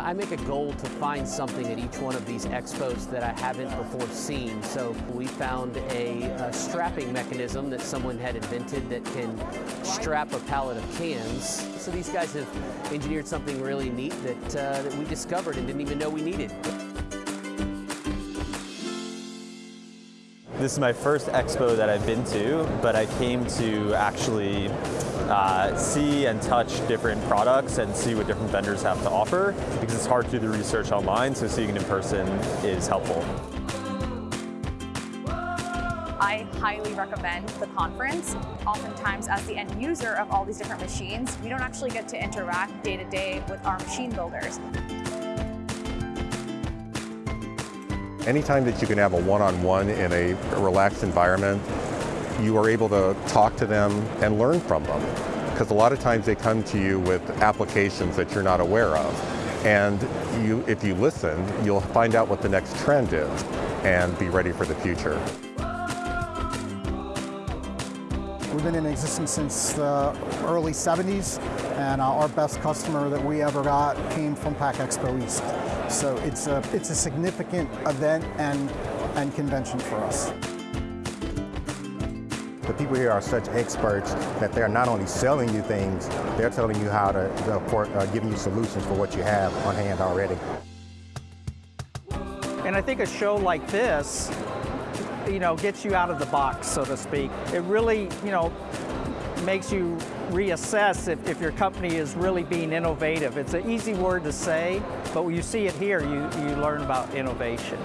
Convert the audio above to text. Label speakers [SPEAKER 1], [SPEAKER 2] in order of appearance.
[SPEAKER 1] Uh, I make a goal to find something at each one of these expos that I haven't before seen. So we found a, a strapping mechanism that someone had invented that can strap a pallet of cans. So these guys have engineered something really neat that, uh, that we discovered and didn't even know we needed.
[SPEAKER 2] This is my first expo that I've been to, but I came to actually uh, see and touch different products and see what different vendors have to offer because it's hard to do the research online, so seeing it in person is helpful.
[SPEAKER 3] I highly recommend the conference. Oftentimes, as the end user of all these different machines, we don't actually get to interact day to day with our machine builders.
[SPEAKER 4] Anytime that you can have a one-on-one -on -one in a relaxed environment, you are able to talk to them and learn from them. Because a lot of times they come to you with applications that you're not aware of. And you, if you listen, you'll find out what the next trend is and be ready for the future.
[SPEAKER 5] We've been in existence since the early 70s, and uh, our best customer that we ever got came from Pack Expo East. So it's a, it's a significant event and, and convention for us.
[SPEAKER 6] The people here are such experts that they're not only selling you things, they're telling you how to, uh, giving you solutions for what you have on hand already.
[SPEAKER 7] And I think a show like this you know, gets you out of the box, so to speak. It really, you know, makes you reassess if, if your company is really being innovative. It's an easy word to say, but when you see it here, you, you learn about innovation.